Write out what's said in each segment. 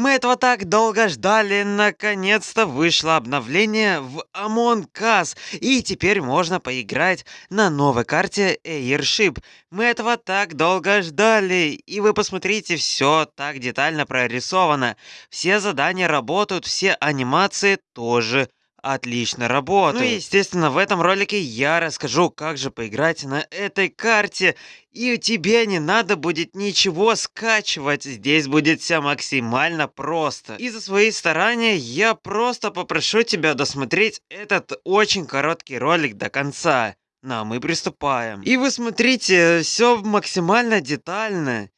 Мы этого так долго ждали, наконец-то вышло обновление в Among Us, и теперь можно поиграть на новой карте Airship. Мы этого так долго ждали, и вы посмотрите, все так детально прорисовано. Все задания работают, все анимации тоже отлично работают. Ну и, естественно, в этом ролике я расскажу, как же поиграть на этой карте. И тебе не надо будет ничего скачивать, здесь будет все максимально просто. И за свои старания я просто попрошу тебя досмотреть этот очень короткий ролик до конца. На, мы приступаем. И вы смотрите, все максимально детально.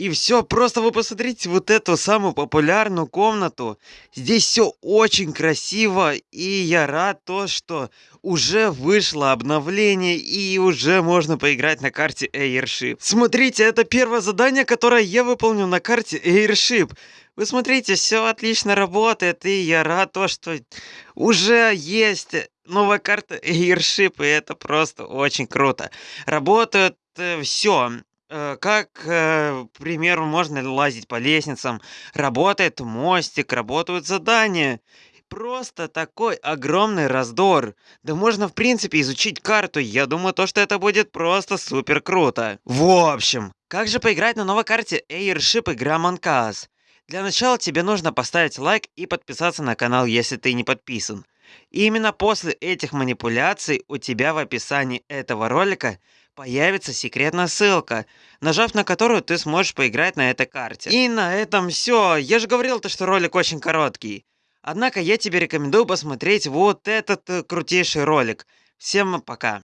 И все, просто вы посмотрите вот эту самую популярную комнату. Здесь все очень красиво, и я рад то, что уже вышло обновление, и уже можно поиграть на карте Airship. Смотрите, это первое задание, которое я выполню на карте Airship. Вы смотрите, все отлично работает, и я рад то, что уже есть новая карта Airship, и это просто очень круто. Работает э, все. Э, как, э, к примеру, можно лазить по лестницам, работает мостик, работают задания. Просто такой огромный раздор. Да можно, в принципе, изучить карту. Я думаю, то, что это будет просто супер круто. В общем, как же поиграть на новой карте Airship игра Манкас? Для начала тебе нужно поставить лайк и подписаться на канал, если ты не подписан. И именно после этих манипуляций у тебя в описании этого ролика появится секретная ссылка, нажав на которую ты сможешь поиграть на этой карте. И на этом все. Я же говорил, то, что ролик очень короткий. Однако я тебе рекомендую посмотреть вот этот э, крутейший ролик. Всем пока.